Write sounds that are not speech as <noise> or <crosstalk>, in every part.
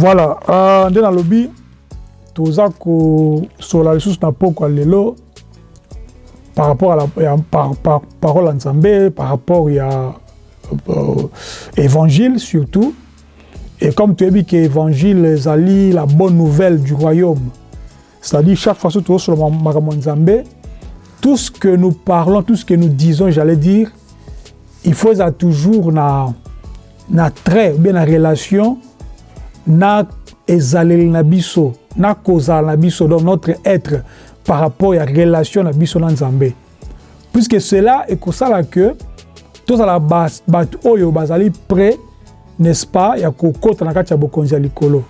voilà. Uh, nde nalobi toza kosola lisusu na poko ya lelo par rapport à la par, par, parole nzambe par rapport ya euh, évangile surtout. Et comme toyebi ke évangile ezali la bonne nouvelle du royaume c'est-à-dire chaque fois que tozosola makambo ya nzambe tout ce que nous parlons tout ce que nous disons j'allais dire il faut eza toujours na na trait ou bien na relation na ezaleli na biso na kozala na biso notre être par rapport ya relation na biso na nzambe. Puisque cela ekosala ke tozala bato oyo bazali prêt n'est-ce pas ya kokota na kati ya bokonzi likolo.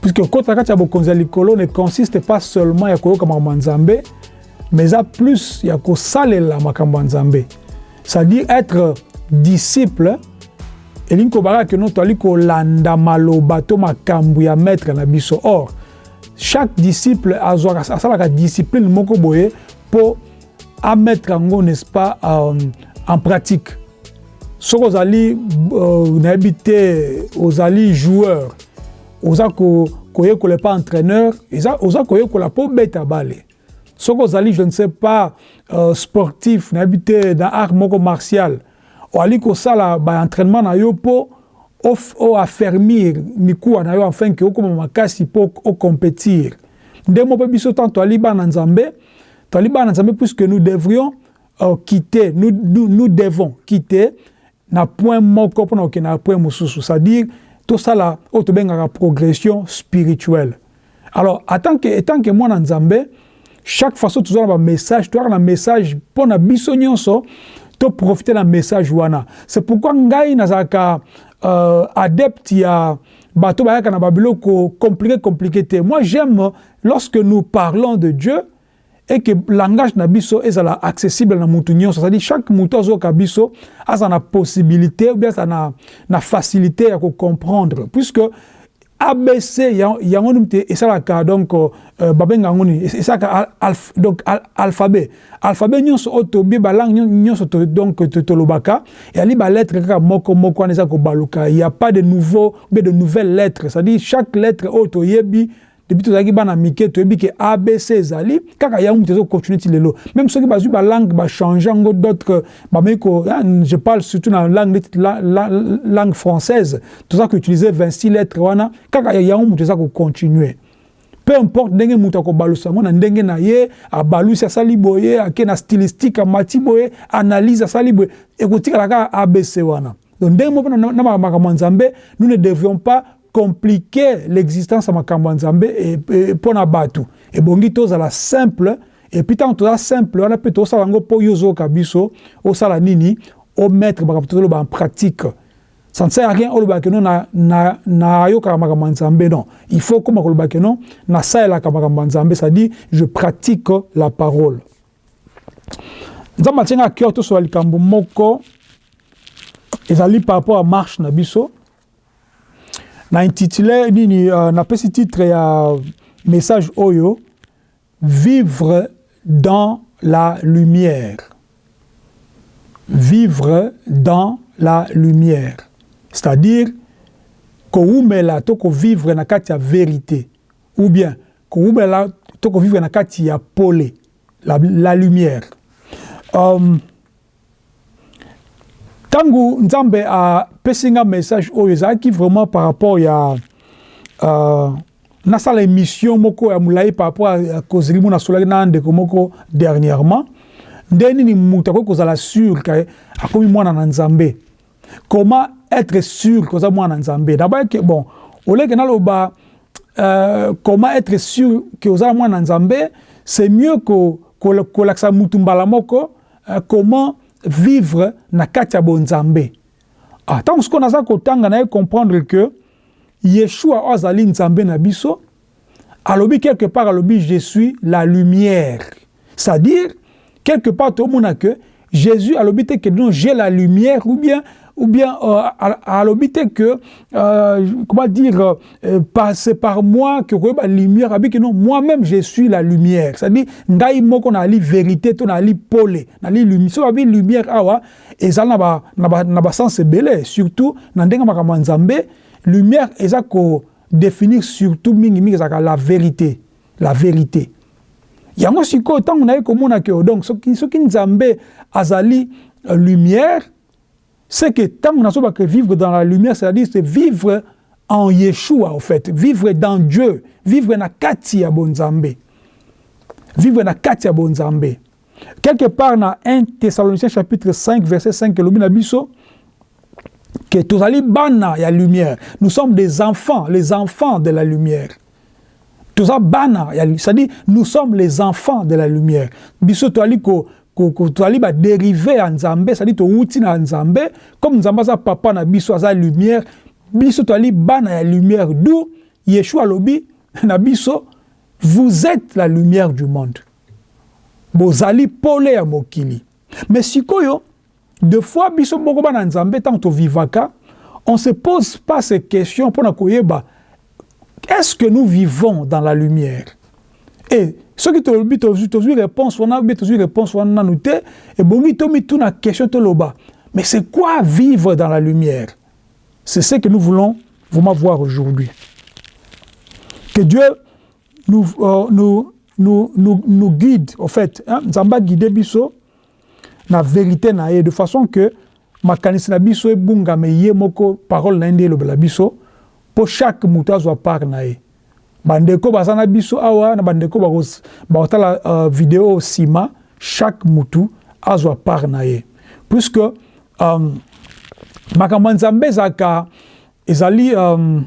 Puisque kota na kati ya bokonzi likolo ne consiste pas seulement ya koyoka makambo ya nzambe mais eza plus ya kosalela makambo ya nzambe. C'est-à-dire être disciple elingi kobaka ke no toali kolanda maloba to makambo ya maître na biso. Or chaque disciple azwaka asalaka discipline moko boye mpo amettre yango n'est-ce pas euh, en pratique. Soki ozali euh, nayebi te ozali joueur. Oza koyekola ko epa entraîneur oza koyekola mpo beta bale. Soki ozali je ne sais pas euh, sportif nayebi te na art moko martial oali kosala baentraînement na yo mpo oaffermir mikuwa na yo afin ke okóma makasi mpo ocompétir nde mo mpe biso tant toali bana nzambe toali bana nzambe puisque nous devrions uh, quitter nous, nous, nous devons quitter na point moko mpona kokende na point mosusu c'est-à-dire tosala oyo tobengaka progression spirituelle. Alors etant que, etant que mwana nzambe chaque façon tozwa na bamessage toyaka na message mpo na biso nyonso toprofite na message wana. C'est pourquoi ngai nazalaka euh, adepte ya bato bayaka na babiloko compliqué compliqué moi j'aime lorsque nous parlons de Dieu et que langage na biso ezala accessible na mutu nyonso. C'est-à-dire chaque mutu azoyoka biso aza na possibilité ou bien aza na, na facilité ya kocomprendre puisque abc yango nini te esalaka donc euh, babenga yango nini esalaka alf, donc al, alphabet. Alphabet nyonso oyo tobie balangue nyonso to, donc tolobaka. Eyali balettre kaka moko moko wana eza kobaluka. Il y a pas de nouveau bien de nouvelles lettres. C'est-à-dire chaque lettre oyo toyebi depuis tozalaki bana mike toyebi ke abc ezali. Kaka yango moto ezocontinue ti lelo. Même soki bazwi balangue bachange yango d'autres bameki ko je parle surtout na langue neti la, la, langue française toza koutilize 26 lettres wana. Kaka yango moto eza kocontinue peu importe ndenge moto akobalusa yango na ndenge na ye abalusi asali boye ake na stylistique amati boye analyse asali boye ekotikala kaka abc na nous ne devions compliquer l'existence ya makambo nzambe mpo na bato ebongi tozala simple epuis ntango toza simple wana mpe tosala yango mpo yo ozoyoka biso osala nini omettre makambo tozoloba en pratique. Ça ne sert à rien olobaka no nayokaka makambo ya nzambe non. Il faut koma kolobaka no nasalelaka makambo ya nzambe c'est-à-dire je pratique la parole. Nzambe atianga cœur tosola likambo moko ezali par rapport à marche na biso na intitulé nini uh, napesi titre ya message oyo vivre dans la lumière. Vivre dans la lumière. C'est-à-dire kowumela to kovivre na kati ya vérité. Ou bien kowumela to kovivre na kati ya pole la, la lumière. Um, ntango nzambe apesi nga message oyo ezalaki vraiment par rapport ya uh, nasala émission moko ya molai par rapport ya kozeli mo nasolaki na ndeko moko dernièrement nde nini moto akoki kozala sûr ke akomi mwana na nzambe comment être sûr koza mwana na nzambe dabayeke bon oleke naloba uh, comment être sûr ke ozala mwana na nzambe c'est mieux kolakisa ko, mutu mbala moko uh, comment vivre na kati ya bonzambe ntango sikoyo naza kotanga naye comprendre que yeshua oyo azali nzambe na alobi quelque part alobi je suis la lumière. C'est-à-dire quelque part tomona que jésus alobi te que non j'ai la lumière ou bien ou bien euh, alobi te que euh, comment dire euh, c'est par moi que koyeba lumière abi que non moi-même je suis la lumière. C'est-à-dire ngai moko nali vérité to nali pole nali lumière so abi lumière awa ezali na ba na ba na ba sens ebele. Surtout na ndenge makambo ya nzambe lumière eza ko définir surtout mingi mingi ezalaka la vérité la vérité. Yango sikoyo ntango naye komona ke donc soki, nzambe azali lumière c'est que ntango nazobaka vivre dans la lumière c'est-à-dire c'est vivre en Yeshua en fait. Vivre dans Dieu. Vivre na kati ya bonzambe. Vivre na kati ya bonzambe. Quelque part dans 1 Thessaloniciens chapitre 5 verset 5 elobi na biso que tozali bana ya lumière. Nous sommes des enfants les enfants de la lumière. Toza bana c'est-à-dire nous sommes les enfants de la lumière. Biso tozali ko tozali badérive ya nzambe c'est-à-dire towuti na nzambe comme nzambe aza papa na biso aza lumière biso tozali bana ya lumière. D'où yeshua alobi <laughs> na biso vous êtes la lumière du monde. Bozali pole ya mokili. Mais sikoyo de fois biso moko bana nzambe ntango tovivaka on se pose pas ces questions mpona koyeba est-ce que nous vivons dans la lumière? Et soki tolobi tozwi réponse wana be tozwi réponse wana nanu te ebongi tomituna question toloba mais c'est quoi vivre dans la lumière? C'est ce que nous voulons voir aujourd'hui. Que Dieu nous, euh, nous, nous, nous, nous guide, en fait, hein, vérité na de façon que makanisi na biso ebungame ye moko parole na ye chaque moto azwa part bandeko baza na biso awa na bandeko bakotala uh, video nsima chaque motu azwa part na ye. Puisque um, makambo ya nzambe ezalaka ezali um,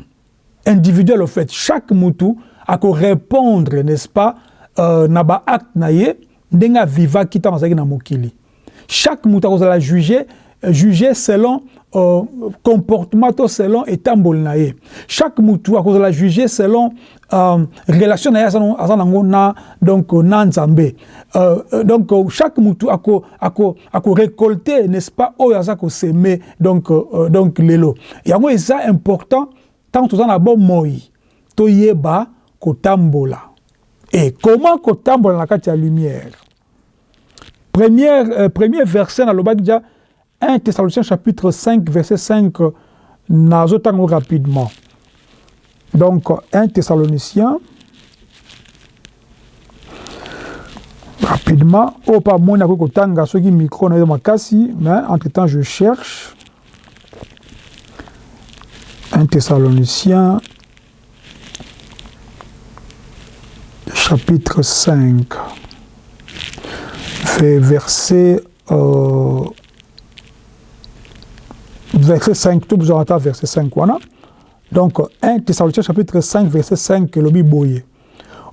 individuel au fait. Chaque motu akorépondre n'est-ce pas euh, na baacte na ye ndenge avivaki ntango azalaki na mokili. Chaque motu akozala juge juge selon euh, comportement selon etamboli na ye. Chaque motu akozala juge selon euh, relation na ye aza nango na donc na nzambe. Euh, donc chaque motu ako, ako, ako n'est-ce pas oyo aza koseme donc, euh, donc lelo. Yango eza important ntango toza na bomoi toyeba kotambola. Et comment kotambola na kati ya lumière? Première, euh, premier verset nalobaki dia 1 Thessaloniciens chapitre 5 verset 5 nazotango rapidement donc 1 Thessaloniciens rapidement oyo mpa moni akoki kotanga soki micro na makasi mais entre temps je cherche 1 Thessaloniciens chapitre 5 verset euh, verset 5 tout besoin verset 5 voilà donc 1 Thessaloniciens chapitre 5 verset 5 le Bible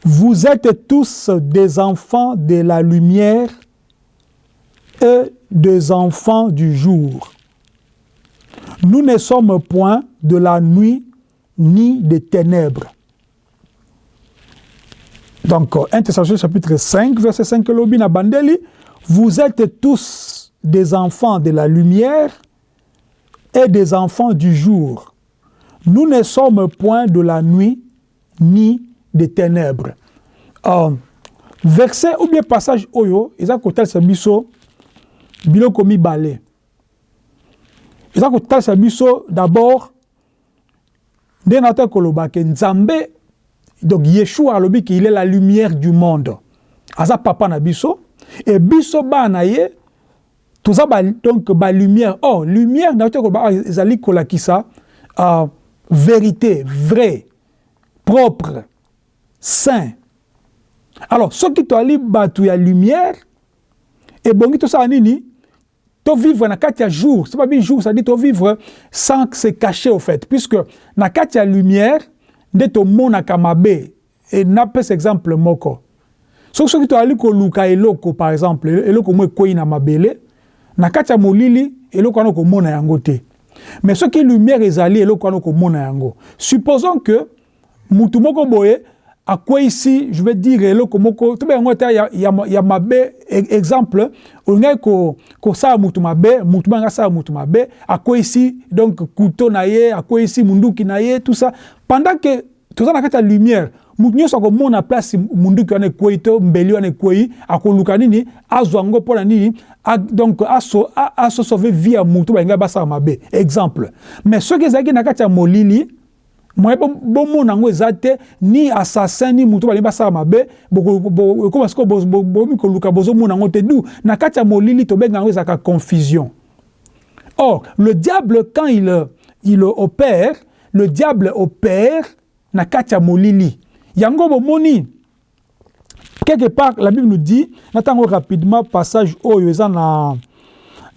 vous êtes tous des enfants de la lumière et des enfants du jour nous ne sommes point de la nuit ni des ténèbres. Donc, 1 Thessaloniciens chapitre 5, verset 5, Lobina Bandeli, vous êtes tous des enfants de la lumière et des enfants du jour. Nous ne sommes point de la nuit ni des ténèbres. Euh, verset ou bien passage oyo, ont côté biso biloko mibale. eza kotalisa biso d'abord nde na ta koloba ke nzambe donc yeshua alobi ke il est la lumière du monde aza papa na biso e biso bana ye toza ba, donc balumière or oh, lumière na koloba ezali kolakisa uh, vérité vrai propre saint. Alors soki toali bato ya lumière. Ebongi tosala nini to vivre na kati ya jour c'est pas bien jour ça dit to vivre sans se cacher au fait. Puisque na kati ya lumière nde tomonaka mabe e napesa exemple moko. Soki soki toali koluka eloko par exemple. Eloko mo ekwei na mabele na kati ya molili eloko wana okomona yango te mais soki lumière ezali eloko wana okomona yango. Supposons que mutu moko boye akweyisi je veux dire eloko moko tobe yango ata ya, ya, ya mabe exemple olingai kosala ko mutu mabe mutu banga asala mutu mabe akweyisi donc kuto na ye akweyisi munduki na tout ça. Pendant que toza na kati ya lumière mutu nyonso akomona place munduki wana ekwei to mbeli wana akoluka nini azwa yango mpona nini donc asosauve vie ya mutu balingai basala mabe. Exemple. Mais soki ezalaki na molili moye bomona yango eza te ni assassin ni moto balingi basala mabe ekoma siko bomi koluka te. Na molili tobenga yango ezalaka confusion. Or le diable quand il, il opère le diable opère na molili yango bomoni quelque part la bible nous dit natango rapidement passage eza na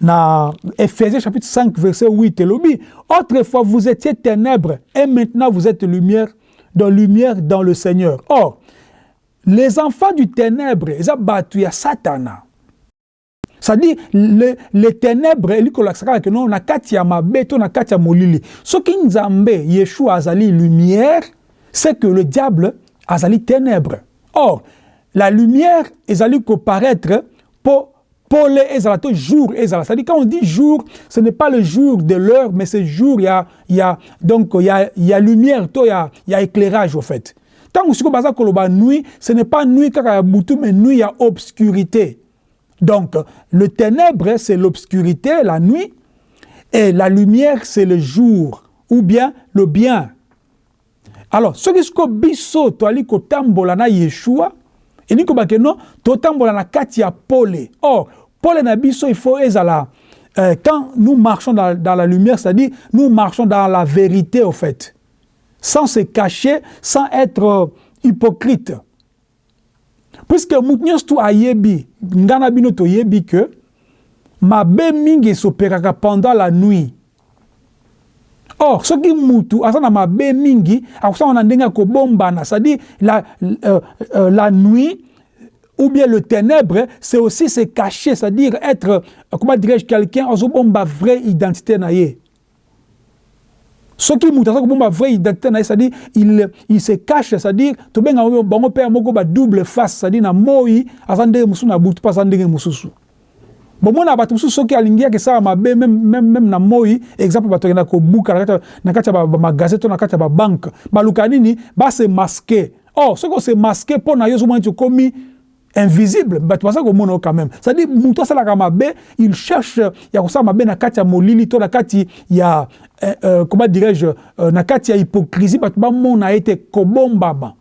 dans Ephésiens chapitre 5, verset 8, elobi, autrefois vous étiez ténèbres et maintenant vous êtes lumière, dans lumière dans le Seigneur. Or, les enfants du ténèbre, ils ont ya Satana. C'est-à-dire, les, les ténèbres, ils ont que non, na kati ya mabeto, na kati ya molili. Ce qui nzambe, Yeshua azali lumière, c'est que le diable azali ténèbre. Or, la lumière, ezali ko paraître pour Paul ezala jour ezala. C'est-à-dire quand on dit jour, ce n'est pas le jour de l'heure, mais c'est jour, il y a, il y a, donc il y a, il y a lumière, il y a, il y a éclairage au fait. Que vous baza koloba nuit, ce n'est pas nuit kaka boutou, mais nuit, il y a obscurité. Donc, le ténèbre, c'est l'obscurité, la nuit, et la lumière, c'est le jour, ou bien le bien. Alors, ce qui est biso, to ali kotambola na Yeshua, elingi kobake no totambola na kati ya pole or pole na biso il faut ezala euh, quand nous marchons dans, la lumière c'est-à-dire nous marchons dans la vérité au fait. Sans se cacher sans être euh, hypocrite. Puisque moto nyonso tu ayebi nga na bino toyebi ke mabe mingi esoperaka pendant la nuit or soki mutu aza na mabe mingi akosala na ndenge ya kobombana c'est-à-dire la, euh, euh, la nuit ou bien le ténèbre, c'est aussi se cacher, c'est-à-dire être, euh, comment dirais-je, quelqu'un, ozobomba vraie identité naïe. Ce qui ça bomba vraie identité c'est-à-dire il, il se cache, c'est-à-dire to benga bango père moko double face, c'est-à-dire na moi azande musu na butu pas andenge mususu. Bomona bato mosusu soki alingiaki esala mabe meme na moi exemple bato akenda kobuka na kati ya bamagasin to na kati ya babanke baluka nini base maske or soki ose maske mpo na yo ozomona neti okomi invisible. Bato baza komona quand même. C'est à dire moto asalaka mabe il cherche ya kosala mabe na kati molili to na kati ya euh, euh, comment dirais-je euh, na kati ya hypocrisie bato bamona ete kobombama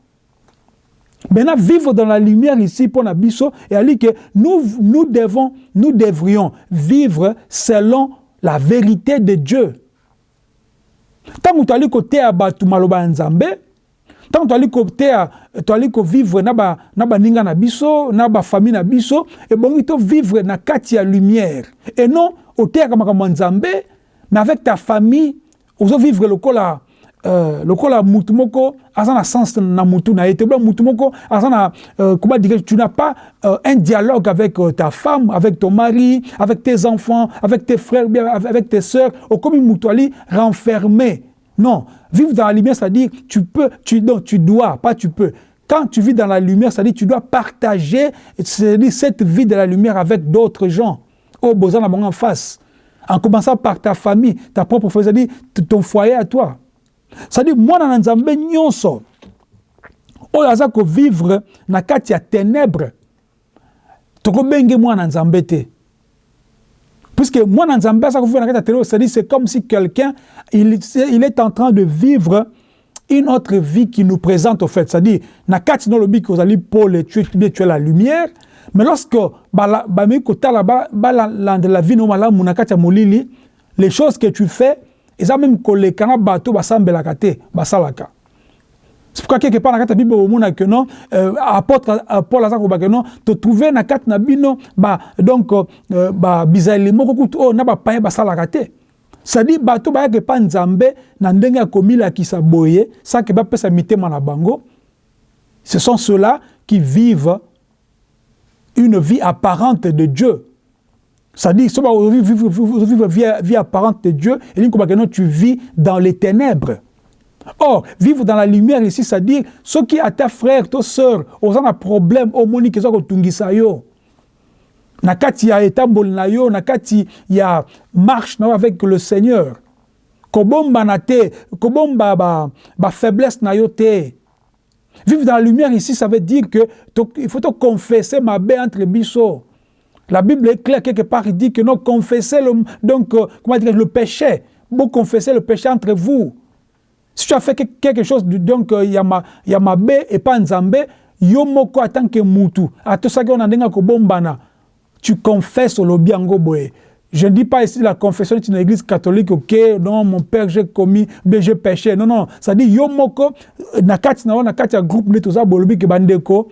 Maintenant, vivre dans la lumière ici pour Nabiso, et à que nous, nous, devons, nous devrions vivre selon la vérité de Dieu. Tant que tu as côté à Batu Maloba Nzambe, tant que tu as vivre na ba na ba ninga na biso, na famille na biso, et bon, il vivre na katia lumière. Et non, au terre comme Nzambe, mais avec ta famille, vous vivre le cola lokola mutu moko aza na sens na mutu na ye. Te mutu moko na euh, dire tu n'as pas euh, un dialogue avec euh, ta femme avec ton mari avec tes enfants avec tes frères avec tes sœurs okomi mutu ali renfermé. Non. Vivre dans la lumière c'est-à-dire tu peux tu non tu dois pas tu peux. Quand tu vis dans la lumière c'est-à-dire tu dois partager cette vie de la lumière avec d'autres gens. Au besoin la en face. En commençant par ta famille ta propre famille c'est-à-dire ton foyer à toi c'est-à-dire mwana na nzambe nyonso oyo aza kovivre na kati ya ténèbre tokobenge mwana na nzambe te. Puisque mwana nzambe aza kovivre na kati ya ténèbre c'est-à-dire c'est comme si quelqu'un il, il est en train de vivre une autre vie qui nous présente au fait. C'est-à-dire na kati no lobi kozali pole tu es, la lumière mais lorsque bameki kotala balandela vie no malamu na kati ya molili les choses que tu fais eza même koleka na bato basambelaka te basalaka. C'est pourquoi quelque part na kati ya bible omona ke non euh, apôtre paul aza kobake non totrouve na kati na bino ba donc euh, babizaleli moko kutu oyo na bapaya basalaka te. C'est-à-dire bato bayaka epa nzambe na ndenge ya komilakisa boye sake bapesa mitema na ce sont ceux-là qui vivent une vie apparente de Dieu c'est-à-dire, si vivre, vivre, vie, apparente de Dieu, et non, tu vis dans les ténèbres. Or, vivre dans la lumière ici, c'est-à-dire, ce qui a ta frère, ta soeur, aux un problème, au moni qui sont yo. Nakati ya etambol na yo, nakati ya marche avec le Seigneur. Kobomba na te, kobomba ba, ba faiblesse na yo te. Vivre dans la lumière ici, ça veut dire que il faut te confesser ma baie entre biso. La Bible est claire quelque part, il dit que non, confessez le, donc, euh, comment dire, le péché. Vous confessez le péché entre vous. si tu as fait quelque chose donc il y a ma il y a ma B et pas nzambe yo moko en tant que mutu atosaki on ndenga ko bombana tu confesses le biango boye je ne dis pas ici la confession est une église catholique, ok, non, mon père, j'ai commis, mais j'ai péché. Non, non, ça dit, yo moko, nakati na nakati a groupe tout ça, bandeko.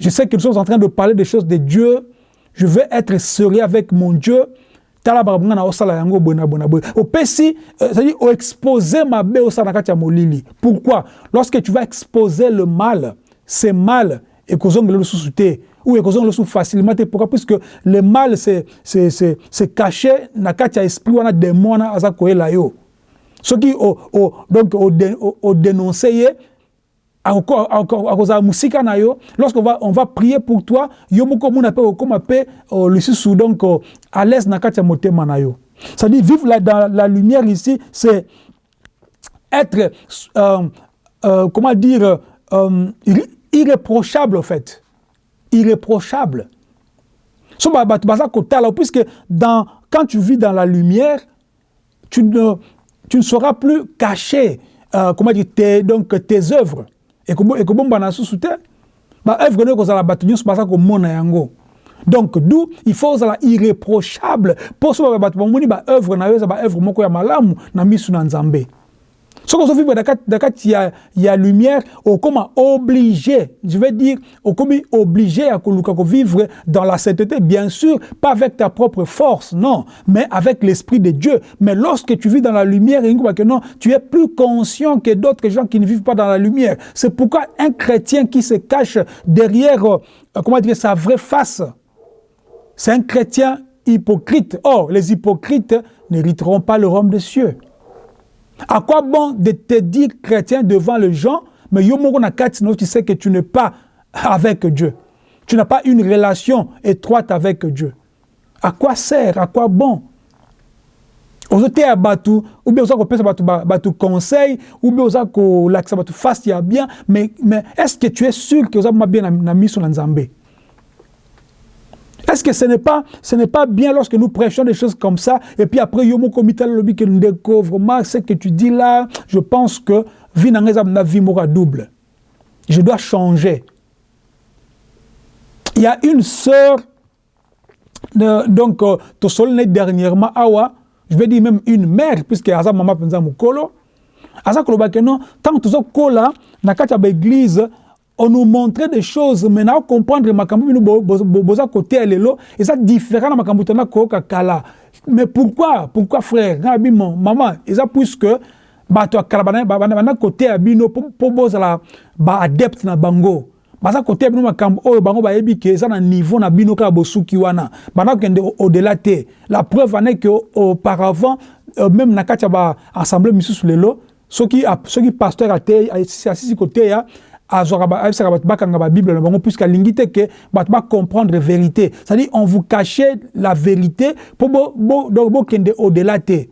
Je sais que nous sommes en train de parler des choses de Dieu. Je veux être sérieux avec mon Dieu. Au exposer ma. Pourquoi? Lorsque tu vas exposer le mal, c'est mal, et le sous-souté ou ekozonga le sous facilement pourquoi? Puisque le mal c'est caché na kati esprit wana dénoncer musika na yo lorsqu'on va on va prier pour toi yo moko mona pe okoma pe lisusu donc à l'aise na kati ya motema na yo c'est-à-dire vivre la, dans la lumière ici c'est être euh, euh, comment dire euh, irréprochable en fait. Irréprochable. So, bah, bah, bah, puisque dans, quand tu vis dans la lumière, tu ne, tu ne seras plus caché, euh, comment dire, tes, donc, tes œuvres. Et comme et comme on sous terre, bah œuvre ne kozala batu nyonso baza komona yango. Donc d'où il faut ozala irréprochable pour so ba batu bamoni ba œuvre na yo eza ba œuvre moko ya malamu na misu na Nzambe. Ce qu'on vivre dans il y a, il y a lumière, comment obligé, je veux dire, comment obligé à vivre dans la sainteté, bien sûr, pas avec ta propre force, non, mais avec l'esprit de Dieu. Mais lorsque tu vis dans la lumière, que non, tu es plus conscient que d'autres gens qui ne vivent pas dans la lumière. C'est pourquoi un chrétien qui se cache derrière, euh, comment dire, sa vraie face, c'est un chrétien hypocrite. Or, les hypocrites n'hériteront pas le royaume des cieux. À quoi bon de te dire chrétien devant les gens, mais tu sais que tu n'es pas avec Dieu. Tu n'as pas une relation étroite avec Dieu. À quoi sert À quoi bon? Ou bien oza kopesa bato conseil ou bien oza kolakisa bato face ya bien mais, mais est ce que tu es sûr que oza bien na, na miso na nzambe? Est-ce que ce n'est pas, bien lorsque nous prêchons des choses comme ça, et puis après, Yomo Komital Lobby que nous découvre, ce que tu dis là, je pense que vie na vie double. Je dois changer. Il y a une sœur, euh, donc, euh, dernièrement, awa, je vais dire même une mère, puisque Aza Mama Penza Mukolo, Aza Kolobake non, tant que tu as kola, na on nous montrait des choses maintenant comprendre makambo bino boza côté lelo et ça différent na makambo tona ko kala mais pourquoi pourquoi frère na bimo maman et ça puisque bato kala bana côté ya bino po bozala ba adepte na bango baza côté ya bino makambo oyo bango bayebi ke eza na niveau na bino kaka bosuki wana bana kende au-delà te la preuve est que auparavant euh, même na kati ya ba assemblée misusu lelo soki soki pasteur asisi côté bango puisque alingi te ke bato bacomprendre vérité c'est-à-dire on vous cachait la vérité bokende au-delà te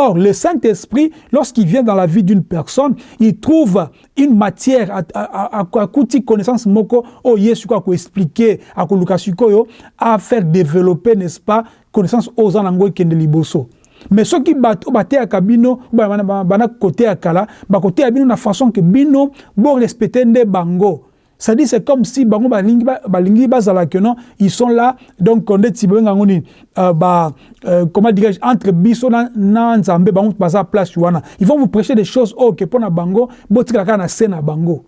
Or, le Saint-Esprit, lorsqu'il vient dans la vie d'une personne, il trouve une matière à, à, connaissance moko, oh yesu quoi expliquer, à à faire développer, n'est-ce pas, connaissance aux anango kende liboso. Mais soki bato bateyaka bino bana koteya kala bakoteya bino na façon ke bino borespecte nde bango. C'est-à-dire c'est comme si bango balingi balingi bazala que non ils sont là donc ndeti bengango nini euh, ba euh, comment dirais-je entre biso na, na nzambe bango baza place wana. Ils vont vous prêcher des choses oh que pona bango botikala kaka na se na bango.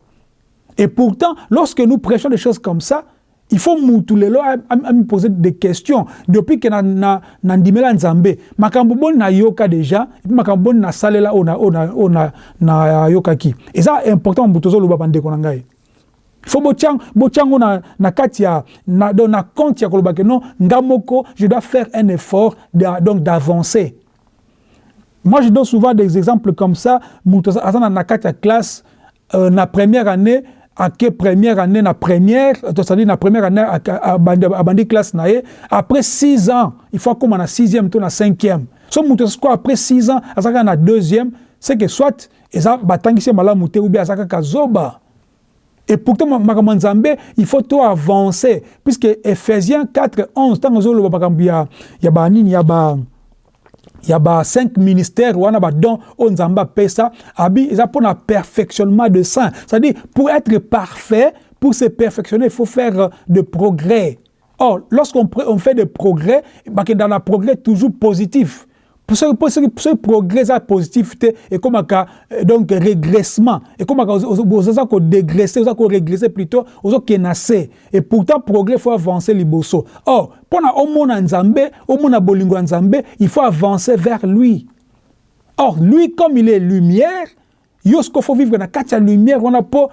Et pourtant lorsque nous prêchons des choses comme ça il faut mutu lelo me poser des questions depuis que na na na ndimela nzambe makambo na yoka déjà et puis makambo boni na salela ona ona ona na yoka ki et ça important mutu zo loba bande ko ngai faut botiang botiango na na kati ya na do na compte ya koloba que non ngamoko je dois faire un effort de, donc d'avancer moi je donne souvent des exemples comme ça mutu azana na kati ya classe euh, na première année première année na première c'est-à-dire na première année abandi classe na après six ans il faut akóma na sixième to na cinquième. So moto sikoyo après six ans aza kaka na deuxième c'est que soit eza batangisi ou bien aza et pourtant nzambe il faut to avancer puisque ephésiens 4 11 ntango ozoloba makambo ya, ya banini ya ba y a cinq ministères wana badon oyo nzambe apesa abi eza mpona perfectionnement de saint c'est-à-dire pour être parfait pour se perfectionner il faut faire euh, de progrès. Or lorsqu'on on fait des progrès bakenda na progrès toujours positif soki progrès eza positif te ekomaka donc régressement. Ekomaka oza kodégresse oza korégresse plutôt ozokende na se et pourtant progrès faut avancer liboso or mpona omona nzambe omona bolingo ya nzambe il faut avancer vers lui. Or lui comme il est lumière yo sikoyo fo vivre na kati ya lumière wana mpo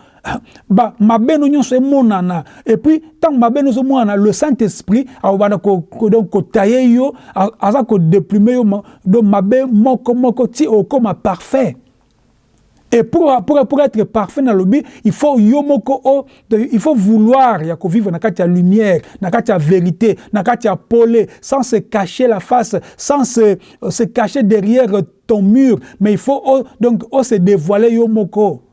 ba mabe no nyonso emonana et puis ntango mabe no ezomonana le saint esprit akobanda kotaye yo aza kodeprime yo donc mabe moko moko ti okóma parfait et pour, pour, être parfait dans le but, il faut yomoko il faut vouloir ya vivre dans la lumière, dans la vérité, dans la pole, sans se cacher la face, sans se, se cacher derrière ton mur, mais il faut oh, donc oh, se dévoiler yomoko.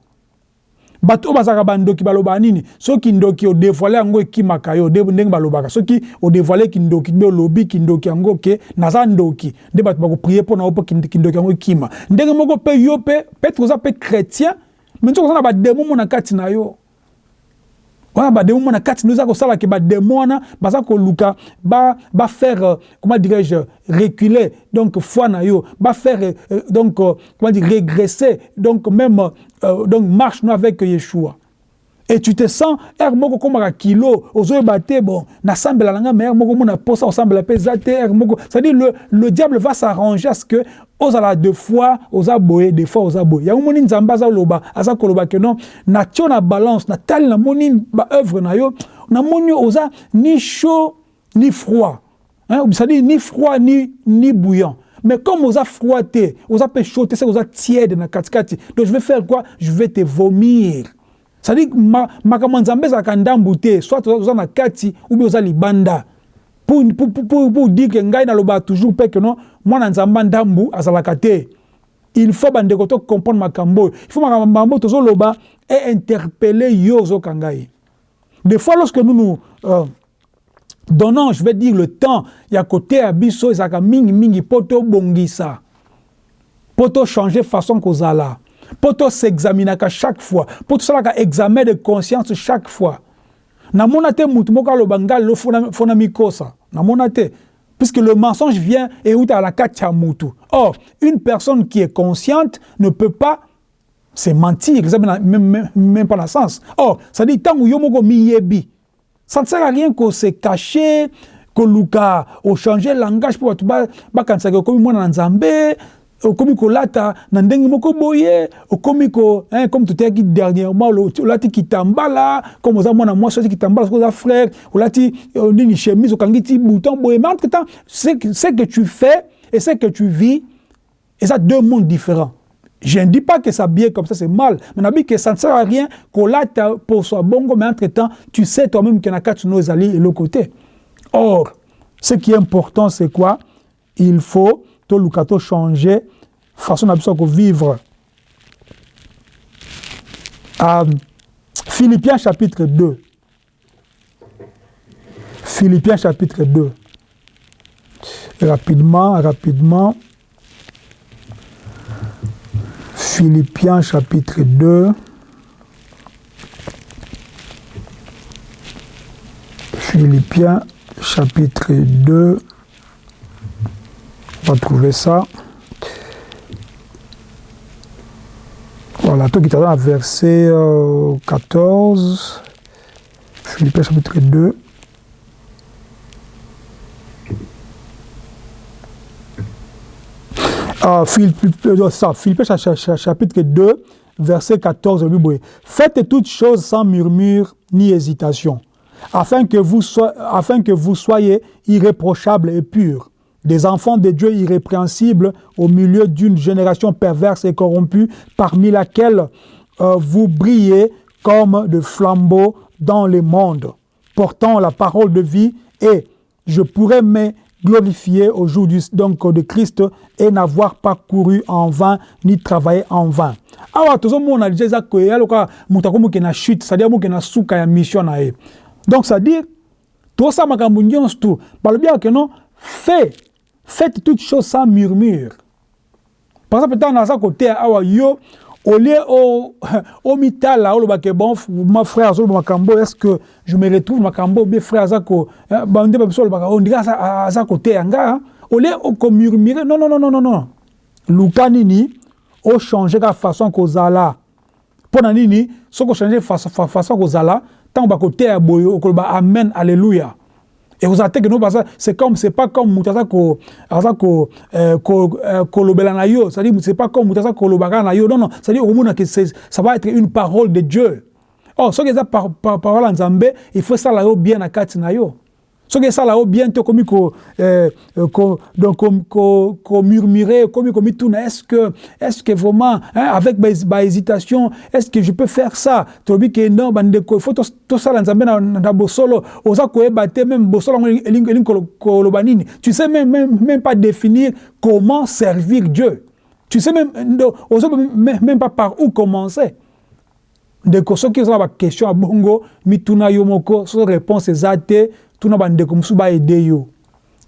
Bato oyo bazalaka bandoki balobaka nini? Soki ndoki odevoile yango ekimaka yo ndenge balobaka. Soki odevoile kindoki mpe olobi kindoki yango ke naza ndoki. Nde bato bakoprie mpo na yo mpo kindoki yango ekima. Ndenge moko mpe yo mpe petre oza mpe chrétien me nzoki oza na bademo mo na kati na yo wana bademo mona kati nous kosala ke bademo wana baza koluka bafaire ba comment dirais-je reculer donc foi na yo bafaire euh, donc euh, comment dire régresser donc même euh, donc marche nous avec Yeshua et tu te sens er moko komaka kilo ozoyeba te bon nasambela na nga mais er moko mona posa osambela mpe eza te er moko c'est-à-dire le, le diable va s'arranger à ce que ozala deux fois oza boye deux fois oza boye. Yango moni nzambe aza loba aza koloba ke non natio na balance natali namoni baœuvre na yo namoni oza ni chaud ni froid hein? c'est-à-dire ni froid ni, ni bouillant. Mais comme oza froid te oza mpe chaud te c'est oza tiède na katikati donc je vais faire quoi? Je vais te vomir c'est-à-dire makambo nzambe ezalaka ndambu te. Soit oza na kati ou bien oza libanda. Pour, dire que ngai naloba toujours mpe ke non mwana nzambe ndambu azalaka te. Il faut bandeko to comprendre makambo oyo. Il faut makambo tozoloba e interpeller yo ozokanga ye des fois lorsque nous nous euh, donnons je vais dire le temps ya koteya biso ezalaka mingimingi mpo tobongisa mpo tochanger façon kozala mpo toseexaminaka chaque fois mpo tosalaka examen de conscience chaque fois namona te mutu moko aloba ngai lelo fona mikosa namona te puisque le mensonge vient et à la kati ya mutu or une personne qui est consciente ne peut pas se mentir eza même, même pas na sens or ça dit ntango yo moko miyebi ça ne sert à rien ko se cacher koluka ochanger langage mpo bato bakanisaka okomi mwana na nzambe okomi kolata na ndenge moko boye. Okomi ko hein, comme toteyaki dernièrement olati kitambala. Comme oza mwana mwasi olati kitambala soki oza frère olati euh, nini chemise okangi ti bouton boye. Mais entre temps ce que tu fais et ce que tu vis eza deux mondes différents. Je ne dis pas que ça bien comme ça, c'est mal. Mais dis que ça ne sert à rien qu'on late pour soi. Bongo, mais entre-temps, tu sais toi-même qu'il y a quatre nos alliés et l'autre côté. Or, ce qui est important, c'est quoi? Il faut to lukato changer façon na biso vivre. Euh, Philippiens chapitre 2 Philippiens chapitre 2 rapidement rapidement. Philippiens chapitre 2 Philippiens chapitre 2 on va trouver ça. Tout qui est dans verset euh, 14, Philippiens chapitre 2. Ah, Philippiens, ça, Philippiens chapitre 2, verset 14. Faites toutes choses sans murmure ni hésitation, afin que vous, afin que vous soyez irréprochables et purs des enfants de Dieu irrépréhensibles au milieu d'une génération perverse et corrompue, parmi laquelle euh, vous brillez comme de flambeaux dans le monde, portant la parole de vie, et je pourrais me glorifier au jour du, donc, de Christ et n'avoir pas couru en vain ni travaillé en vain. awa tozomona déjà eza koya loka moto akomoke na chute c'est-à-dire moke na suka ya mission donc c'est-à-dire tosala makambo nyonso tu balobiyaka non fait faites toutes choses sans murmure. Par exemple ntango naza côté awa yo au lieu au <laughs> au mitala olobake bon ma frère azoloba makambo est ce que je me retrouve makambo bien frère aza bande babiso olobaka on dirait aza côté yanga au lieu okomurmure non non non non non luka nini ochange kaka façon kozala mpo na nini soki ochange façon kozala ntango bakoteya boye okoloba amen alleluya ekozala te keno baza c'est comme c'est pas comme moto aza ko ko euh, ko euh, kolobela na yo. C'est à dire c'est pas comme yo. Non non. C'est à dire okomona que ça va être une parole de Dieu. Oh soki eza par, par, parole ya nzambe il faut sala yo bien na kati na yo soki esala o bien te okomi eh, komurmure okomi komituna est ce que est ce que vraiment hein, avec bahésitation est ce que je peux faire ça? Tolobi ke non bandeko ifo tosala nzambe na, bosolo. Oza koyeba te même bosolo yango elingi koloba nini. Tu sais même, même, même pas définir comment servir Dieu. Tu sais même oza même pas par où commencer. Ndeko soki oza na baquestion ya bongo mituna yo moko so réponse eza te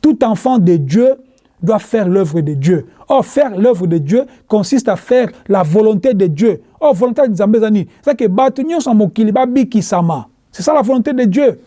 tout enfant de Dieu doit faire l'œuvre de Dieu. Or, faire l'œuvre de Dieu consiste à faire la volonté de Dieu. Or, volonté de Dieu, c'est que c'est ça la volonté de Dieu.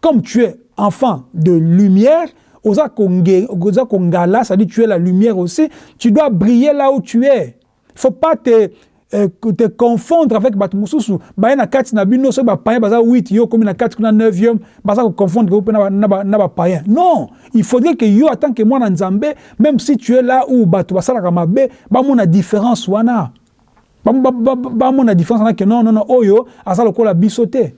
Comme tu es enfant de lumière, c'est-à-dire tu es la lumière aussi, tu dois briller là où tu es. Il ne faut pas te te confondre avec bato mosusu baye na kati na bino soki bapayen baza 8 yo komi na kati kuna 9e baza koconfondre mpe na bapayen non! Il faudrait que yo en tant que mwana nzambe même si tu es là où bato basalaka mabe bamona différence wana. Bamona différence wana ke non non non oyo aza lokola biso te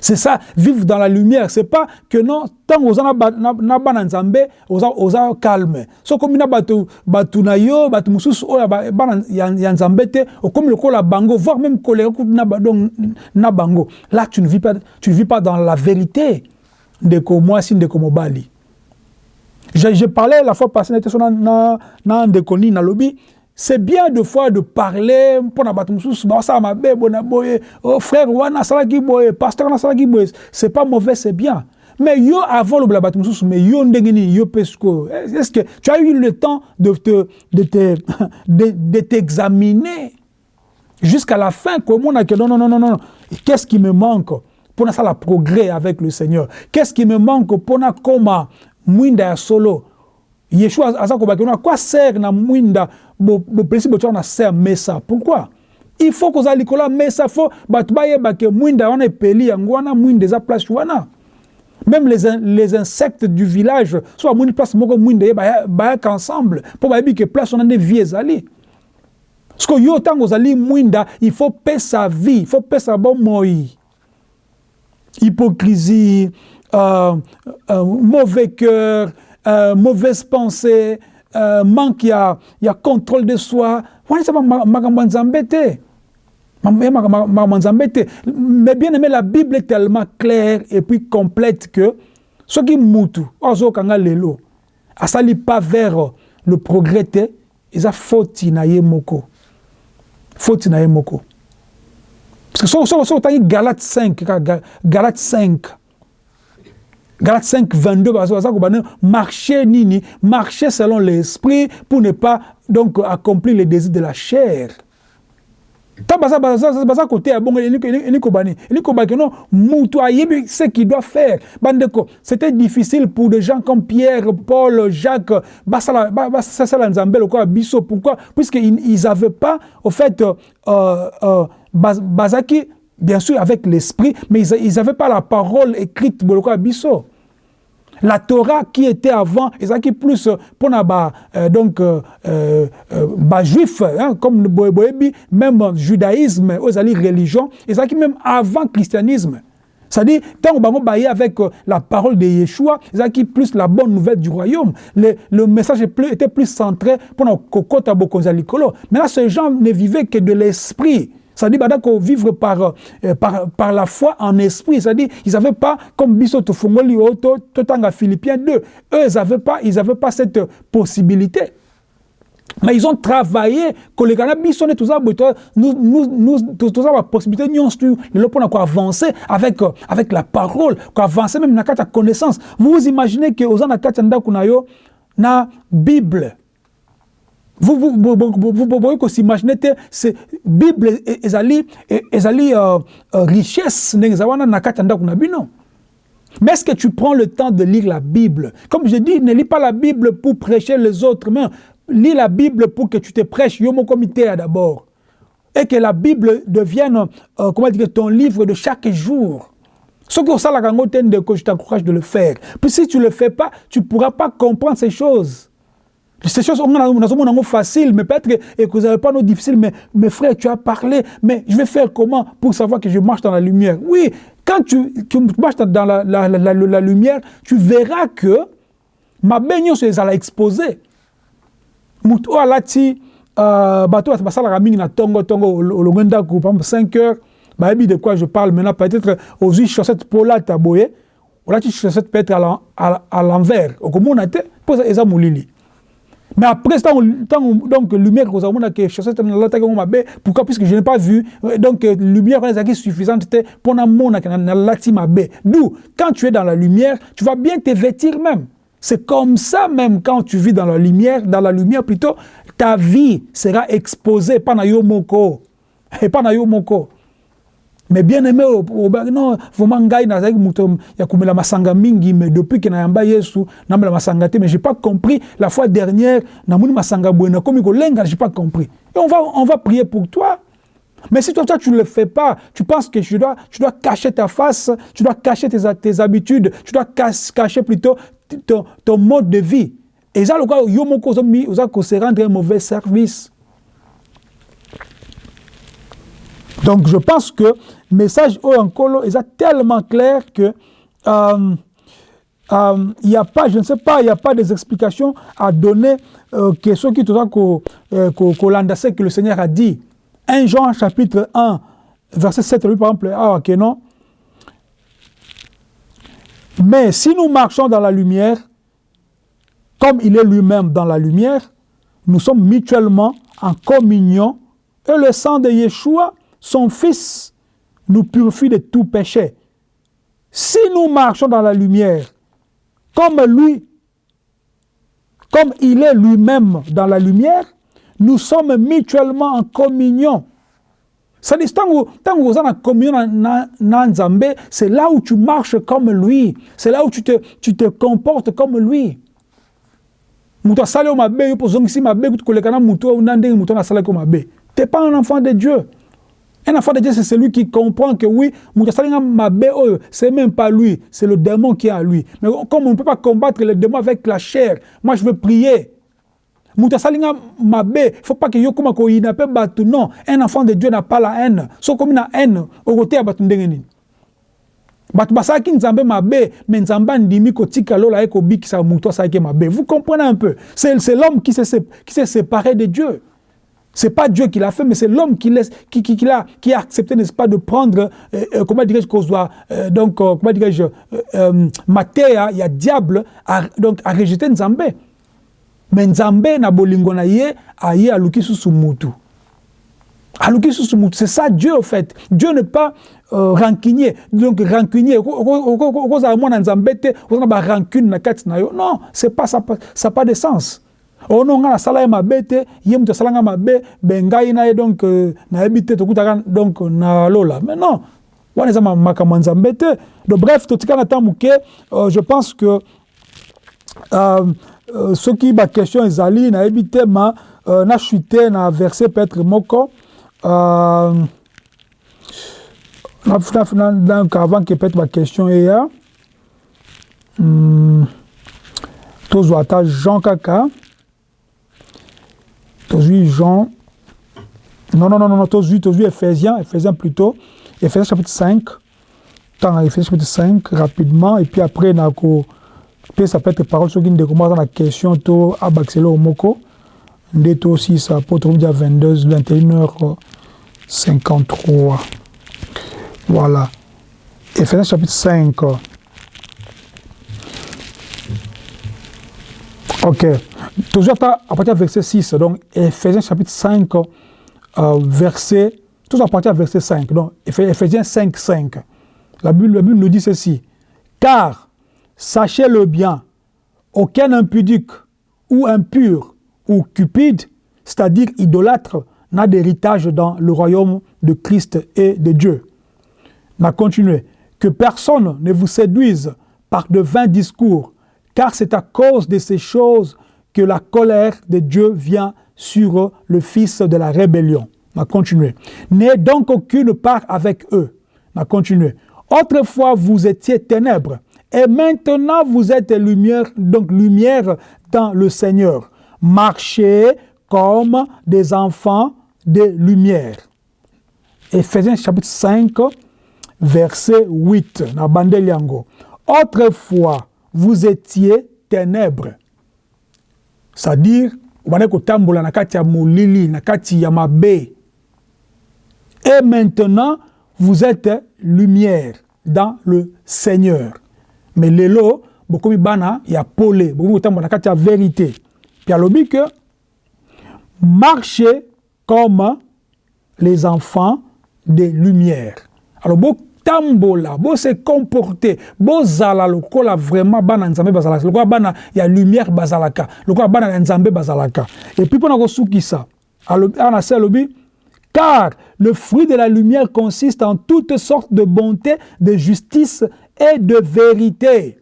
C'est ça, vivre dans la lumière. C'est pas que non, tant que na bana nzambe, oza oza calme. So comme na batu batu na yo, batu mususu oya bana ya nzambe te, comme le la bango, voire même colère na donc na bango. Là tu ne vis pas tu vis pas dans la vérité de ko moi sin de ko mobali. Je, je parlais la fois passée na na na de koni na lobby c'est bien de fois de parler pour mosusu basala mabe bona boye oh frère wana asalaki boye pasteur c'est pas mauvais c'est bien. Mais yo avant mosusu mais yo yo mpe sikoyo est ce que tu as eu le temps de te de te <laughs> de, t'examiner jusqu'à la fin komona que non non non non qu'est-ce qui me manque pour ça la progrès avec le Seigneur? Qu'est-ce qui me manque pour na mwinda ya solo? Yeshua aza kobaki na quoi sert na mwinda bopesi botia na ser mesa. Pourquoi? Il faut kozala likolo ya mesa fo bato bayeba ke mwinda wana epeli yango wana mwinda eza place wana. Même les, les insectes du village so bamoni place moko mwinda ye ensemble mpo bayebi ke place wana nde vie ezali. Parceke yo ntango mwinda il faut pesa vie il faut pesa hypocrisie euh, euh, mauvais cœur euh, mauvaise pensée euh, manque ya, ya contrôle de soi. Wana eza makambo ya nzambe te. Makambo ya nzambe te. Mais bien aimé la bible est tellement claire et puis complète que soki mutu oyo azokanga lelo asali pas vers le progrès te eza foti na ye moko. Foti na ye moko. Parce que soki otangi galate 5 galate 5 Galates 5, 22, marcher nini, marcher selon l'esprit pour ne pas donc accomplir les désirs de la chair. baza côté ya bongo elikobani elikobaki non mutu ayebi ce qu'il doit faire bandeko c'était difficile pour des gens comme Pierre Paul Jacques basala nzambe lokola biso pourquoi? Puisque ils avaient pas au fait euh, euh, bien sûr avec l'esprit mais ils n'avaient pas la parole écrite lokola biso la Torah qui était avant, et qui plus pour ba euh, donc euh, euh, juif, hein, comme le même judaïsme, aux religion, et qui même avant christianisme. C'est-à-dire, tant qu'on baillé avec la parole de Yeshua, c'est qui plus la bonne nouvelle du royaume. Le, message était plus centré pour nos kokota bokonzalikolo. Maintenant, ces gens ne vivaient que de l'esprit. C'est-à-dire qu'on vivre par, euh, par, par la foi en esprit. C'est-à-dire ils n'avaient pas, comme Biso Tofungoli Totanga Philippiens 2, eux, ils n'avaient pas, ils pas cette possibilité. mais ils ont travaillé kolekana biso nde toza boye toza bapossibilité nyonso tu lelo mpona koavancer avec, avec la parole koavancer même kati ya connaissance vous imaginez que ndako na yo na bible vous pouvez s'imaginer que c'est bible ezali ezali uh, uh, richesse ndenge eza wana na kati ya ndako na bino mais est-ce que tu prends le temps de lire la Bible? Comme je dis, ne lis pas la Bible pour prêcher les autres, mais lis la Bible pour que tu te prêches yomo comité d'abord. Et que la Bible devienne, euh, comment dire, ton livre de chaque jour. Ce que ça, que je t'encourage de le faire. Puis si tu ne le fais pas, tu ne pourras pas comprendre ces choses. Ces choses sont faciles, mais peut-être que vous n'avez pas nos difficiles, mais mes frères, tu as parlé, mais je vais faire comment pour savoir que je marche dans la lumière? Oui, quand tu, tu marches dans la, la, la, la, lumière, tu verras que ma baigne se la exposé. Muto alati euh, bato basalaka mingi na tongo tongo par exemple 5 heures. Bayebi de quoi je parle maintenant peut-être ozwi chaussette polata boye. Olati chaussette peut-être à l'envers. Okomona te mpo eza molili mais après, tant, donc, lumière, que pourquoi? Puisque je n'ai pas vu. Donc, lumière est suffisante pour la D'où, quand tu es dans la lumière, tu vas bien te vêtir même. C'est comme ça même quand tu vis dans la lumière, dans la lumière plutôt, ta vie sera exposée, pas na yo moko. <laughs> Et pas. Mais bien aimé non vraiment ngai nazalaki moto ya komela masanga mingi mais depuis ke nayamba yesu namela masanga te mais j'ai pas compris la fois dernière namoni masanga boye nakomi kolenga j'ai pas compris et on va, on va prier pour toi mais si toi, toi tu ne le fais pas, tu penses que tu dois, tu dois cacher ta face, tu dois cacher tes, tes habitudes, tu dois cacher plutôt ton, ton mode de vie. Et ça, le cas, yo moko se rendre un mauvais service. Donc je pense que le message Oyankolo est tellement clair que euh, euh, il n'y a pas, je ne sais pas, il n'y a pas des explications à donner euh, que ce qui que euh, que le Seigneur a dit. 1 Jean chapitre 1, verset 7, par exemple, ah ok non. Mais si nous marchons dans la lumière, comme il est lui-même dans la lumière, nous sommes mutuellement en communion et le sang de Yeshua son Fils nous purifie de tout péché. Si nous marchons dans la lumière, comme lui, comme il est lui-même dans la lumière, nous sommes mutuellement en communion. Dit, tant que vous êtes en communion c'est là où tu marches comme lui. C'est là où tu te, tu te comportes comme lui. Tu n'es pas. Un enfant de Dieu, c'est celui qui comprend que oui, c'est même pas lui, c'est le démon qui est à lui. Mais comme on ne peut pas combattre le démon avec la chair, moi je veux prier. Il ne faut pas que yo kuma ko ina pe batu non un enfant de Dieu n'a pas la haine. So comme na haine au côté batu ndenge nini. Batu basaki nzambe mabe mais nzambe ndimi ko tika lola eko bikisa muto asaki mabe vous comprenez un peu? C'est l'homme qui s'est séparé de Dieu c'est pas Dieu qui l'a fait, mais c'est l'homme qui, laisse, qui, qui, qui, a, qui a accepté, n'est-ce pas, de prendre, euh, euh, comment dirais-je, qu'on soit, euh, donc, euh, comment dirais-je, euh, euh, Matéa, il y a diable, à, donc, à rejeter Nzambe. Mais Nzambe, na bolingo na ye, a ye aluki sous mutu. Aluki sous mutu. C'est ça Dieu, en fait. Dieu n'est pas euh, rancunier. Donc, rancunier. Non, c'est pas ça, ça pas de sens. Ono nga nasala ye mabe te ye moto asalanga mabe be ngai na ye donc euh, nayebi te tokutaka donc na lola mais non wana eza makambo ya nzambe te. Donc bref totika na temps moke euh, je pense que euh, euh, soki baquestion ezali nayebi te ma euh, nachute na verset peut-être moko euh, donc avant que peut-être baquestion eya hmm, tozwa ata jean kaka Tozui Jean. Non, non, non, non, Tozui, Tozui Ephésiens, Ephésiens plutôt. Ephésiens chapitre 5. Tant Ephésiens chapitre 5, rapidement. Et puis après, nako, puis ça peut être parole sur une commence la question, to abaxelo au moko. Ndeto aussi, ça peut être 22, 21h 53. Voilà. Ephésiens chapitre 5. Ok. Toujours à partir du verset 6, donc Ephésiens chapitre 5, euh, verset, tout à partir du verset 5, donc Ephésiens 5, 5. La Bible, la Bible nous dit ceci. Car, sachez-le bien, aucun impudique ou impur ou cupide, c'est-à-dire idolâtre, n'a d'héritage dans le royaume de Christ et de Dieu. On a continué. Que personne ne vous séduise par de vains discours, car c'est à cause de ces choses que la colère de Dieu vient sur le fils de la rébellion. On a continué. N'ayez donc aucune part avec eux. On a continué. Autrefois, vous étiez ténèbres, et maintenant vous êtes lumière, donc lumière dans le Seigneur. Marchez comme des enfants de lumière. Ephésiens chapitre 5, verset 8. Na Autrefois, vous étiez ténèbres. C'est-à-dire, obandaki kotambola na kati ya molili, na kati ya mabe. Et maintenant, vous êtes lumière dans le Seigneur. Mais lelo, bokomi bana ya pole, bokomi kotambola na kati ya vérité. Puis alobi que marchez comme les enfants de lumière. Alors, tambola se comporter bozala lokola vraiment bana nzambe bazalaka lokola bana ya lumière bazalaka lokola bana nzambe bazalaka. Et puis mpona kosukisa ana se car le fruit de la lumière consiste en toutes sortes de bonté de justice et de vérité.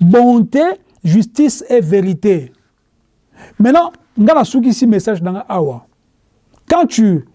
Bonté justice et vérité. Maintenant nga nasukisi message nanga awa. Quand tu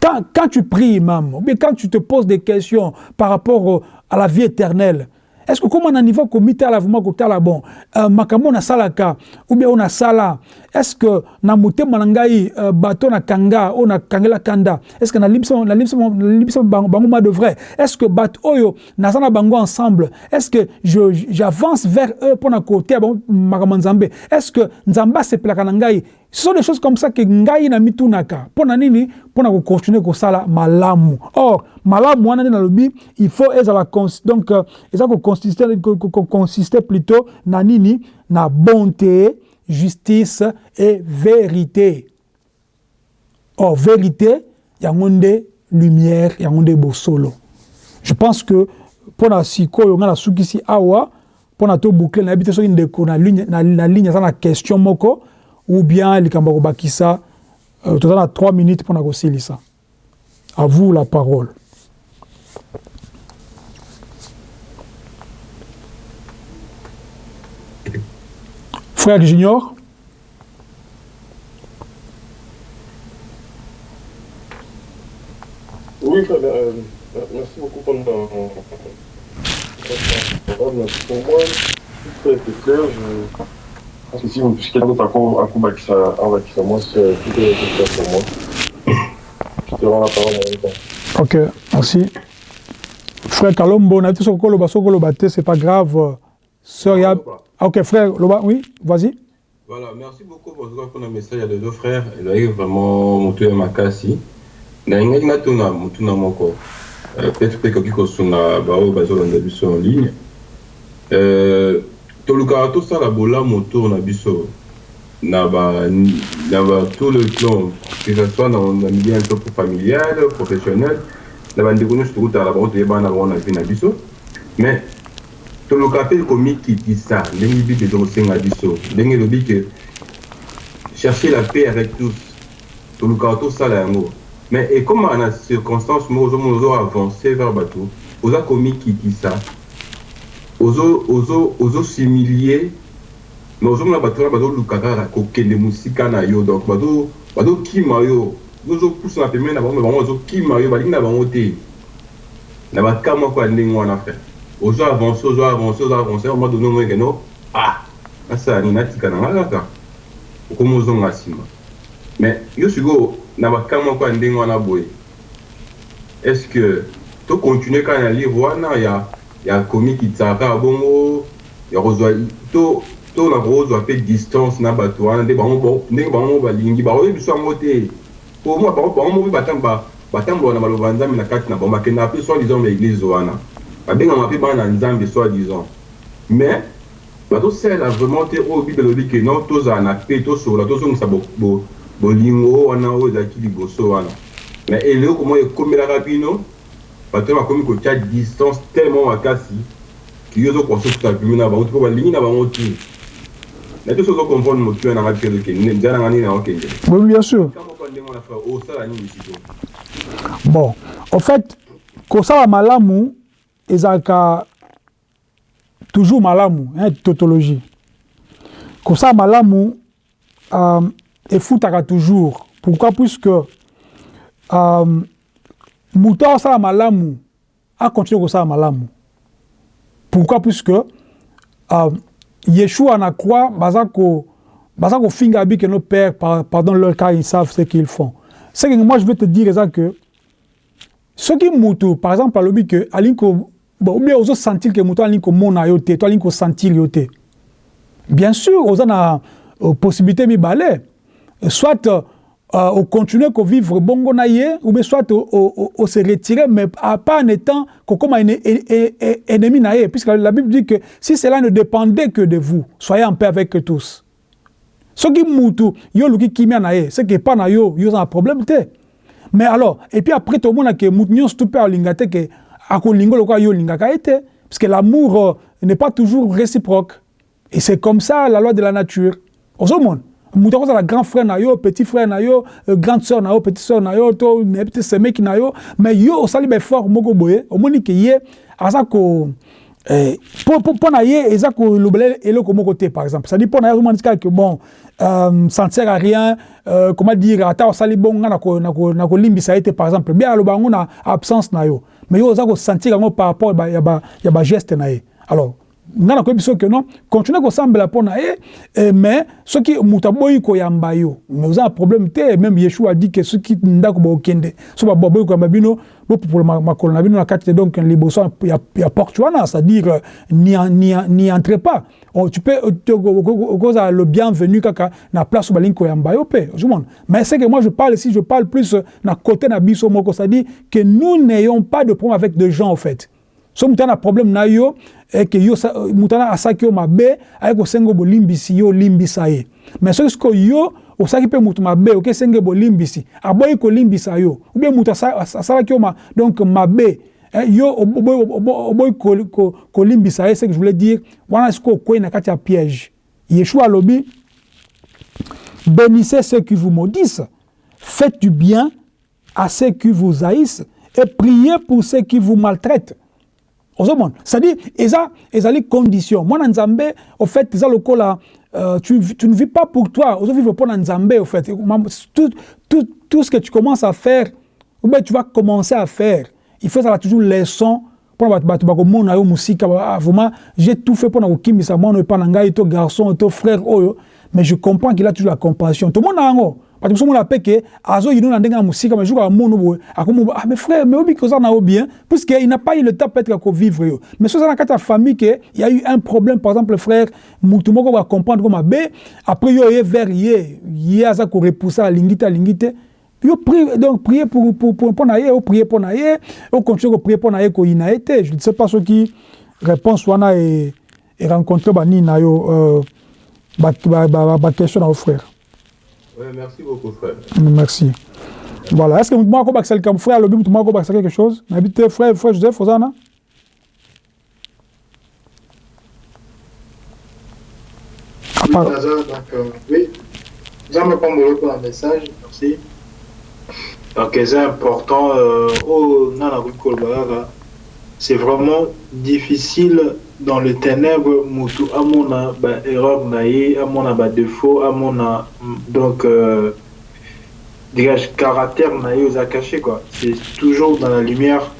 quand, quand tu pries même, ou bien quand tu te poses des questions par rapport à la vie éternelle, est-ce que comment na niveau komita la vraiment kotala bon euh, salaka ou bien on a sala est-ce que na motema na ngai euh, bato na kanga on a kangela kanda est-ce que na na na limso bango ma de vrai? Est-ce que bat oyo na sana bango ensemble est-ce que je j'avance vers eux pour na côté bon makambo nzambe? Est-ce que nzamba se plaka na ngai? Ce sont des choses comme ça que ngai na mitunaka mpona nini mpona kocontinue kosala malamu. Or malamu wana nde nalobi il faut ezala donc euh, eza kokonsiste plutôt na nini? Na bonté justice et vérité. Or vérité yango nde lumière yango nde bosolo je pense que mpona sikoyo ngai nasukisi awa mpona toboucle nayebi te soki ndeko na ligne aza na question moko ou bien likambo kobakisa euh, toza na 3 minutes mpona kosilisa à vous la parole frère junior Oui, frère, euh, merci beaucoup pour le Pour moi, tout est clair. Je... Parce que si vous quelqu'un d'autre coup avec ça, avec ça, moi, c'est tout est clair pour moi. Je te rends la parole en même temps. Ok, merci. Frère Kalombo, on a dit Sokoloba, c'est pas grave. Sœur Yab. Ah, ok, frère, Loba, oui, vas-y. Voilà, merci beaucoup pour le message. A deux frères. Il a vraiment monté à Makasi. nayingaki natuna motuna moko peut-être mpe ekoki kosunga baoyo bazolanda biso en ligne tolukaka tosala bolamu autour na biso na ba na ba tout le plan que ce soit na milieu un peu familial professionnel na bandeko nyonso tokutala bango toyebana na bango na vie na biso mais tolukaka mpe komikitisa ndenge elobi ke chercher la paix avec tous tolukaka tosala yango mais ekomaka na circonstance moko ozomona ozo avance vers bato oza komikitisa ozosimilie mais ozomona bato wana bazoluka kaka kokende mosika na yo donc bazokima balingi na ozo avance ozo avance ozo avance oma donne omoi keno ah nasala nini natika na nga kaka okoma ozonga mais yo sikoyo na bakama moko ya ndenge wana boye est ce que tocontinue kaka na livre wana ya ya komikitsaka bongo ya kozwa to to na kozwa mpe distance na bato wana nde bango ndenge bango balingi bakoyebi biso yango te po bango mo mpe batambola na maloba ya nzambe na kati na bango bakendaka mpe soi disant ba église wana babengama mpe bana na nzambe soi disant mais batosala vraiment te oyo bible elobi ke non tozala na pe tosola tozongisa bolingo wana oyo ezalaki liboso wana. Mais eloko moko ekomelaka bino bato bakomi kotia distance tellement makasi kiyo ozokosa okuta bimi na bango mpo balingi na bango te. Na te so ozocomprendre motu nanga te nzela nanga nini naokende oui bien sûr. Osala nini siko bon en fait kosala malamu ezalaka toujours malamu hein, tautologie. Kosala malamu euh, efutaka toujours. Pourquoi? Puisque euh, moto akosala malamu akontinue kosala malamu. Pourquoi? Puisque euh, yeshua na croix baza ko baza kofinga abi que nos pères pardon leur car ils savent ce qu'ils font. Ce que moi je veux te dire eza que soki moto par exemple alobi que alingi ko bon, ou bien ozosentir ke moto alingi komona yo te to alingi kosentir yo te. Bien sûr oza na uh, possibilité mibale. Soit uh, ocontinue kovivre bongo na ye ou bien soit ose retirer mais pas en étant kokoma ennemi na puisque la bible dit que si cela ne dépendait que de vous soyez en paix avec tous. Soki mutu yo oluki kimia na ye c'est que epa na yo yo oza na problème mais alors et puis après tomona ke mutu nyonso tu mpe alinga te yo parce que l'amour euh, n'est pas toujours réciproque. Et c'est comme ça la loi de la nature. Ozomona moto akozala grand frère na yo petit frère na yo euh, grande sœur na yo petite sœur na yo to nayebi te semeki na yo. Mais yo osali baeffort moko boye. Omoni ke ye aza ko na ye par exemple. Na ye bon euh, ça ne sert à rien euh, comment dire ata osali bongo nga na kolimbisa ye te par exemple. Absence na yo mais yo oza kosentir yango par rapport ya bageste na ye. Alors nga nakoyebi biso ke non continue kosambela mpo na ye eh, mais soki moto aboyi koyamba yo mais oza na problème te même yeshua adi ke soki ndako bokende so baboyi koyamba bino bopupola makolo na bino na kati te donc liboso ya, ya porte wana c'est-à-dire n'y entre pas. Oh, tu peux okozala le bienvenu kaka na place oyo balingi koyamba yo mpe ozomona. Mais c'est que moi je parle ici je parle plus na côté na biso moko c'est-à-dire que nous n'ayons pas de problème avec des gens en fait so moto na problème na yo eke yo moto wana asaki yo mabe aye kosenga bolimbisi yo olimbisa ye. Mais soki sikoyo yo osaki mpe moto mabe okesenge bolimbisi aboyi kolimbisa yo. Yo ma, donc mabe eh, yo oboyi kolimbisa ye ce que je voulais dire wana sikoyo na kati ya piège. Yeshua alobi bénissez ceux qui vous maudissent faites du bien à ceux qui vous haïssent et priez pour ceux qui vous maltraitent ozomona. C'est-à-dire eza ezali condition. Mwana nzambe au fait eza lokola euh, tu, tu ne vis pas pour toi. Ozovivre mpona nzambe au fait. Tout, tout, tout ce que tu commences à faire ou bien tu vas commencer à faire il faut ezala toujours leçon mosika. Ah, vraiment j'ai tout fait mpona kokimbisa mwana oyo epa na ngai to garçon to frère mais je comprends qu'il a toujours la compassion. Tomona yango bato mosusu mona mpe ke azoyino na ndenge ya mosika mais jour amono boye akomo ah mais frère mais obi koza na bien puisque il n'a pas eu le temps peut-être ya kovivre yo mais so oza na kati ya famille ke il y a eu un problème par exemple frère mutu moko bakomprendre ko mabe après yo oye vers ye ye aza korepoussa alingi te alingi te yo prie donc prier pour pour pour pour na ye o prier pour na ye o continuer prier pour na ye ko ina ete je ne sais pas ce qui réponse wana et et rencontrer ba ni na yo euh, ba ba question na frère Merci beaucoup, frère. Merci. Voilà. Est-ce que moi, je suis comme frère, le but, moi, je quelque chose? N'habite frère, frère Joseph, Osana Oui, donc, euh, oui. Jean prendre pour un message, merci. Donc, c'est important, euh, oh, c'est vraiment difficile dans le ténèbre mutu amona ba erreur na ye amona ba défaut amona donc euh, caractère caché quoi. C'est toujours dans la lumière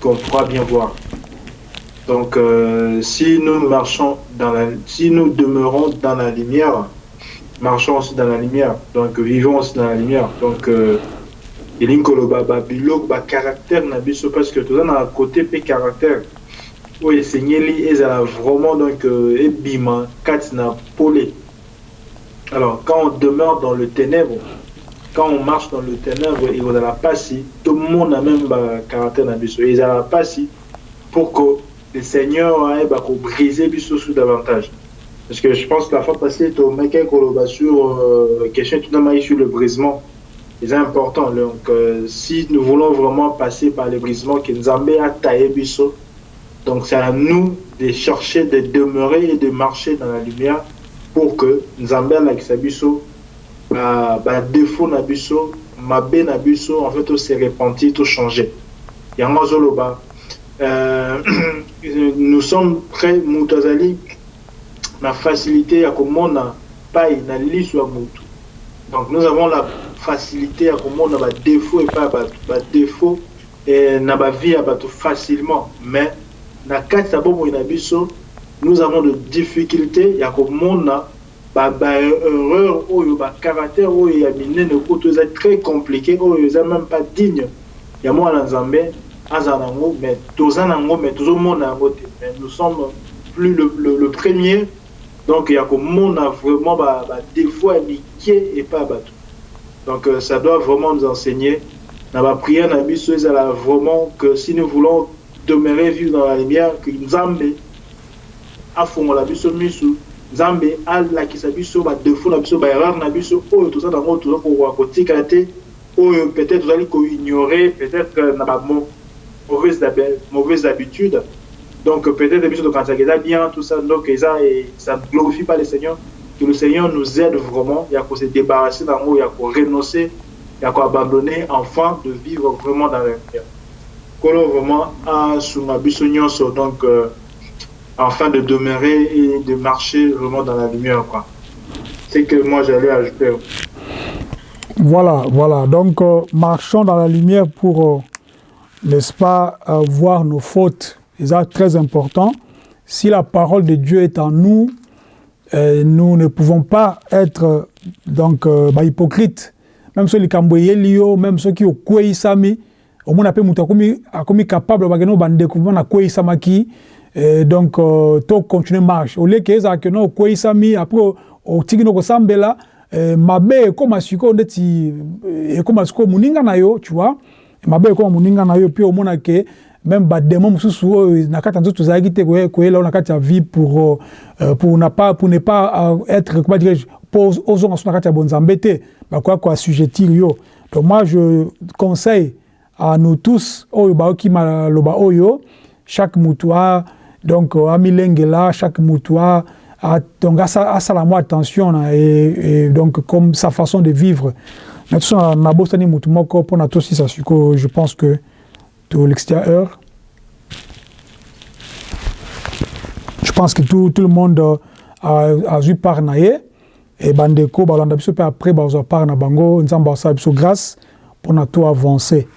qu'on pourra bien voir. Donc euh, si nous marchons dans la si nous demeurons dans la lumière marchons aussi dans la lumière donc vivons aussi dans la lumière donc euh, elingi koloba babiloko bacaractère na biso parce que toza na côté mpe caractère oyo esengeli ezala vraiment donc euh, ebima kati na alors quand on demeure dans le ténèbre quand on marche dans le ténèbre ekozala mpasi tomona même bacaractère na biso ezala mpasi pour que le seigneur ayeba kobrise biso sous davantage Parce que je pense que la fois passée, tu as sur euh, question tout sur le brisement. C'est important. Donc, euh, si nous voulons vraiment passer par le brisement, que Nzambe a taillé biso, donc c'est à nous de chercher de demeurer et de marcher dans la lumière pour que Nzambe a biso, bah, bah, défaut na biso, mabe na biso, en fait, tout s'est repenti, tout changé. Yango Zoloba. Euh, <clears throat> nous sommes prêts, Moutazali, la facilité à komona paille na liso ya mutu donc nous avons la facilité à komona ba défaut et pas ba défaut et na ba vie ya bato facilement mais na kati ya bomoi na biso nous avons de difficultés ya komona ba ba oyo ba caractère oyo ya minene kutu eza très compliqué oyo eza même pas digne ya mwana nzambe aza nango mais toza nango mais tozomona yango te mais nous sommes plus le, le, le premier donc, il y a a vraiment des défaut et pas bateau. Donc, euh, ça doit vraiment nous enseigner. Dans la prière, dans la vraiment que si nous voulons demeurer vivre dans la lumière, que Nzambe a fond la biso misu, Nzambe a la qui sa biso, ba défaut na biso, ba erreur na biso, oh, tout ça dans le tout ça pour kotika te, oh, peut-être peut-être na ba mauvaise habitude. Donc peut-être Kanzageza bien, tout ça, donc ça ne glorifie pas le Seigneur. Que le Seigneur nous aide vraiment, il y a qu'on se débarrasser d'un mot, il y a qu'on renoncer, il y a qu'on abandonner, enfin de vivre vraiment dans la lumière. Qu'on vraiment à sous ma donc euh, afin de demeurer et de marcher vraiment dans la lumière. C'est que moi j'allais ajouter. Voilà, voilà. Donc, euh, marchons dans la lumière pour, euh, n'est-ce pas, voir nos fautes c'est très important. Si la parole de Dieu est en nous, euh, nous ne pouvons pas être donc euh, bah, hypocrites. Même ceux qui ont même ceux qui ont sami, au moins appelé mutakomi akomi capable bageno bandeko na kwei samaki donc euh, to continuer marche. Au lieu que ça que no kwei sami après au tigino ko sambela mabe koma siko ndeti koma siko muninga na yo, tu vois. Mabe koma muninga puis au moins que même bademo mosusu oyo na kati ya nzoto tozalaki te koyela ya vie pour, euh, pour, na pas, pour ne pas euh, être comment so te bakoya koassujettir yo donc moi je conseille à nous tous oyo baoki maloba oyo chaque mutu a donc amilengela chaque mutu a a, donc asala mwa attention na, et, et donc comme sa façon de vivre na toso nabosani mutu moko mpona tosisa sikoyo je pense que de l'extérieur. Je pense que tout, tout le monde a, a vu par naye et bandeko balanda biso pe après bazwa par na bango nzamba sa biso grâce pour na tout avancer.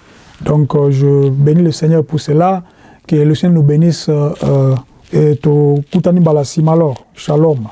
Donc euh, je bénis le Seigneur pour cela que le Seigneur nous bénisse euh, euh, et to kutani alors. Shalom.